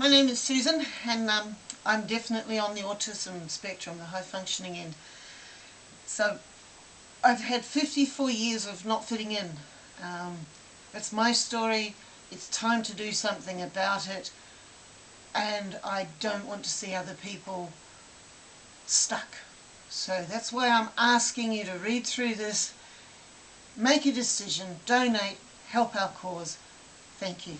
my name is Susan and um, I'm definitely on the autism spectrum, the high functioning end. So I've had 54 years of not fitting in. Um, it's my story, it's time to do something about it and I don't want to see other people stuck. So that's why I'm asking you to read through this, make a decision, donate, help our cause. Thank you.